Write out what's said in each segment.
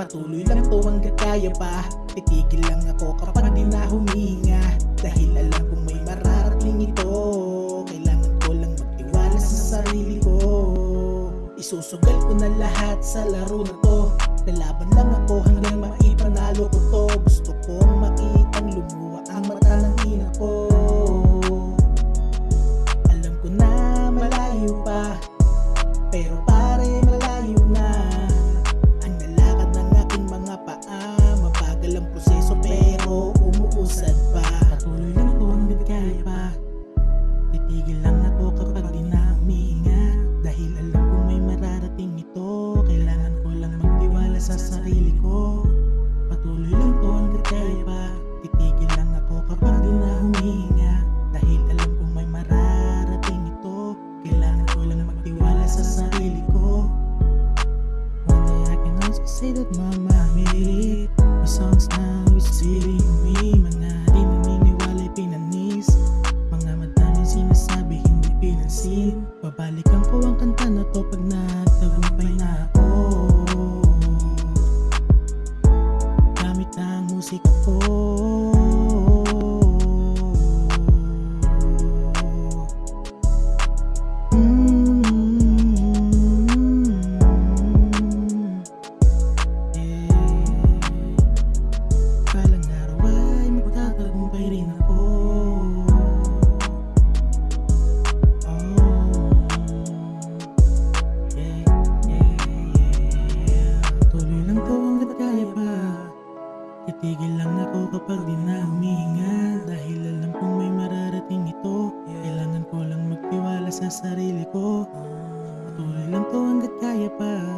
Patuloy lang to hanggat kaya pa. Titigil lang ako kapag di na humihinga. Dahil alam kong may mararating ito. Kailangan ko lang magtiwala sa sarili ko. Isusugal ko na lahat sa laro na to. Lalaban lang ako hanggang maipanalo ko to. Gusto kong say that mama made it My songs now is leading me Mga di naniniwala'y pinanis. Mga madaming sinasabi hindi pinansin. Babalikan ko ang kanta na to pag nagtagumpay na ako. Gamit ang musika ko Titigil lang ako kapag di na humihinga Dahil alam kong may mararating ito. Kailangan ko lang magtiwala sa sarili ko. Patuloy lang to hanggat kaya pa.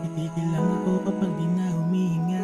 Titigil lang ako kapag di na humihinga